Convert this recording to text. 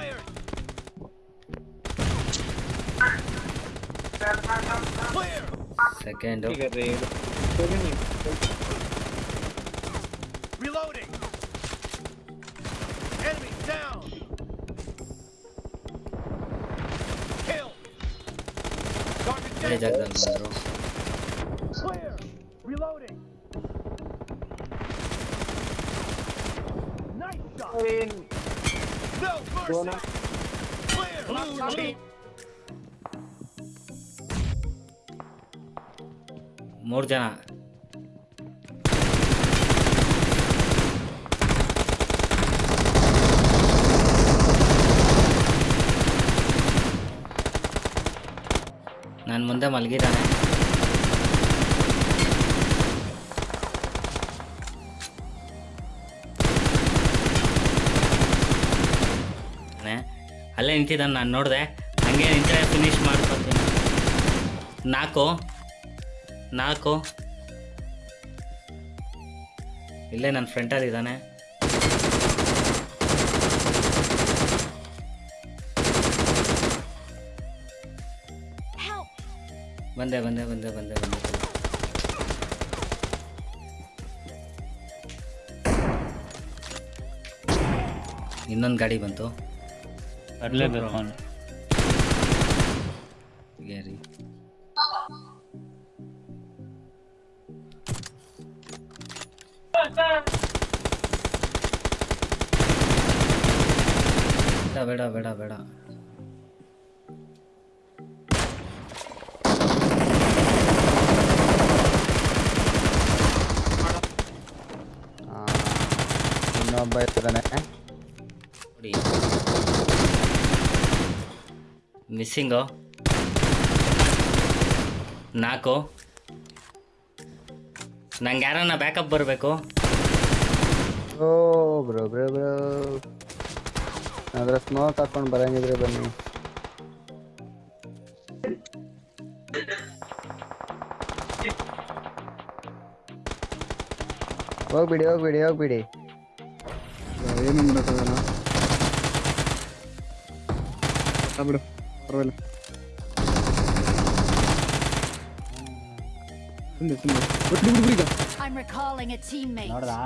fired! Second. Reloading! Enemy down! Kill! Target down! Reloading! Nice shot! No mercy. Clear. Blue team. ಮೂರು ಜನ ನನ್ನ ಮುಂದೆ ಮಲಗಿದ್ದಾನೆ ಅಲ್ಲೇ ನಿಂತಿದ್ದಾನೆ ನಾನು ನೋಡಿದೆ. ಹಂಗೆ ನಿಂತರೆ ಫಿನಿಶ್ ಮಾಡ್ಕೊತೀನಿ ನಾಲ್ಕು. ನಾಲ್ಕು. ಇಲ್ಲೇ ನನ್ನ ಫ್ರೆಂಡಲ್ಲಿ ಇದ್ದಾನೆ! ಬಂದೆ ಬಂದೆ ಬಂದೆ ಬಂದೆ ಬಂದೆ. ಇನ್ನೊಂದು ಗಾಡಿ ಬಂತು. ಬರ್ಲೇಬೇಕು ಅವನು ಗ್ಯಾರಿ ಬೇಡ ಬೇಡ ಬೇಡ ಬೇಡ ಆ, ಇನ್ನೊಬ್ಬ ಇದ್ದಾನೆ ನೋಡಿ ಮಿಸ್ಸಿಂಗು ನಾಲ್ಕು. ನಂಗೆ ಯಾರನ್ನ ಬ್ಯಾಕಪ್ ಬರಬೇಕು? ಓ ಬ್ರೋ ಬ್ರೋ ಬ್ರೋ. ಅದ್ರ ಸ್ಮೋಕ್ ಹಾಕೊಂಡು ಬರಂಗಿದ್ರೆ ಬನ್ನಿ. ಹೋಗ್ಬಿಡಿ ಹೋಗ್ಬಿಡಿ ಹೋಗ್ಬಿಡಿ. ಏನು ಮಾಡೋಕ್ಕಾಗಲ್ಲ ಆ ಬಿಡು. ಪರವಾಗಿಲ್ಲ ಸುಮ್ಮನೆ ಸುಮ್ಮನೆ ಬಿಡು ಬಿಡು ಬಿಡು ಈಗ I'm recalling a teammate. ನೋಡ್ದಾ